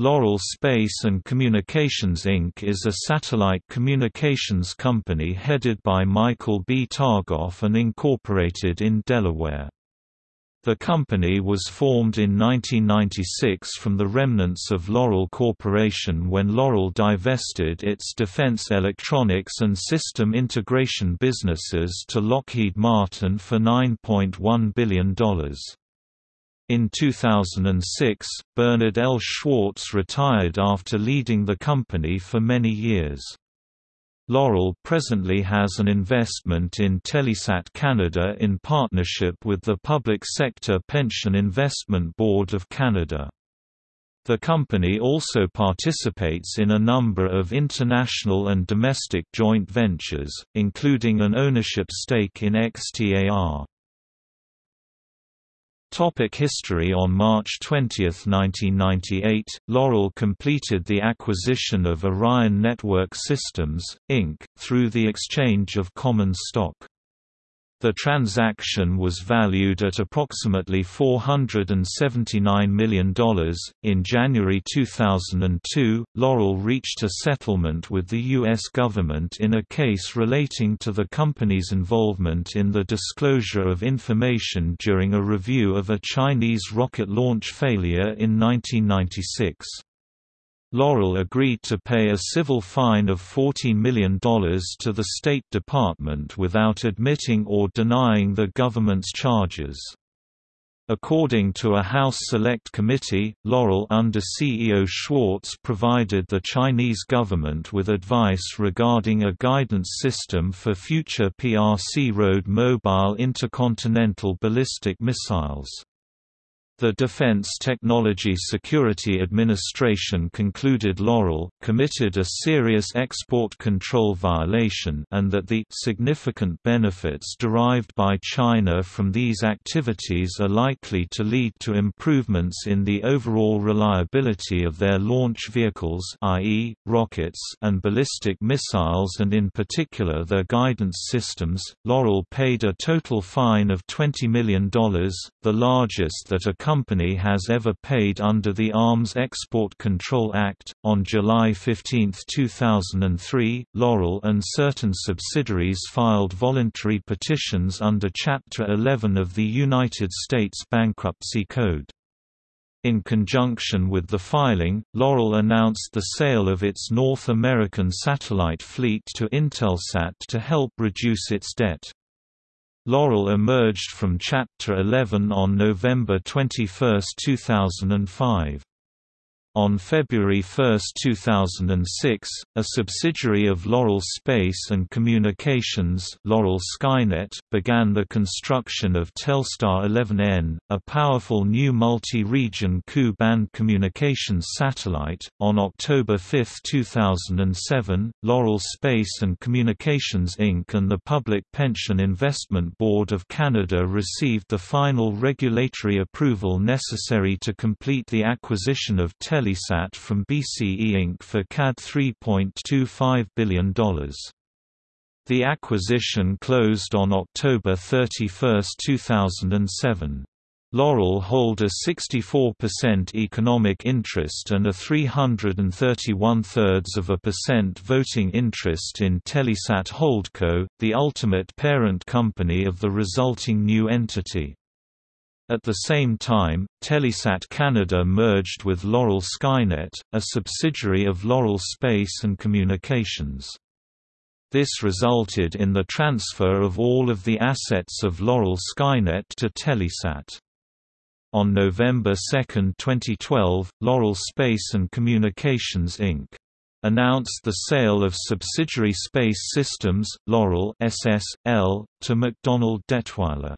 Loral Space and Communications Inc. is a satellite communications company headed by Michael B. Targoff and incorporated in Delaware. The company was formed in 1996 from the remnants of Loral Corporation when Loral divested its defense electronics and system integration businesses to Lockheed Martin for $9.1 billion. In 2006, Bernard L. Schwartz retired after leading the company for many years. Loral presently has an investment in Telesat Canada in partnership with the Public Sector Pension Investment Board of Canada. The company also participates in a number of international and domestic joint ventures, including an ownership stake in XTAR. Topic history On March 20, 1998, Loral completed the acquisition of Orion Network Systems, Inc., through the exchange of common stock. The transaction was valued at approximately $479 million. In January 2002, Loral reached a settlement with the U.S. government in a case relating to the company's involvement in the disclosure of information during a review of a Chinese rocket launch failure in 1996. Loral agreed to pay a civil fine of $40 million to the State Department without admitting or denying the government's charges. According to a House Select Committee, Loral under CEO Schwartz provided the Chinese government with advice regarding a guidance system for future PRC road mobile intercontinental ballistic missiles. The Defense Technology Security Administration concluded Loral committed a serious export control violation and that the significant benefits derived by China from these activities are likely to lead to improvements in the overall reliability of their launch vehicles i.e., rockets and ballistic missiles and in particular their guidance systems. Loral paid a total fine of $20 million, the largest that a company has ever paid under the Arms Export Control Act. On July 15, 2003, Loral and certain subsidiaries filed voluntary petitions under Chapter 11 of the United States Bankruptcy Code. In conjunction with the filing, Loral announced the sale of its North American satellite fleet to Intelsat to help reduce its debt. Loral emerged from Chapter 11 on November 21, 2005. On February 1, 2006, a subsidiary of Loral Space and Communications Loral Skynet began the construction of Telstar 11N, a powerful new multi-region Ku-band communications satellite. On October 5, 2007, Loral Space and Communications Inc. and the Public Pension Investment Board of Canada received the final regulatory approval necessary to complete the acquisition of Telesat Telesat from BCE Inc. for CAD $3.25 billion. The acquisition closed on October 31, 2007. Loral hold a 64% economic interest and a 331 thirds of a percent voting interest in Telesat Holdco, the ultimate parent company of the resulting new entity. At the same time, Telesat Canada merged with Loral Skynet, a subsidiary of Loral Space and Communications. This resulted in the transfer of all of the assets of Loral Skynet to Telesat. On November 2, 2012, Loral Space and Communications Inc. announced the sale of subsidiary Space Systems, Loral SS, L, to MacDonald Dettwiler.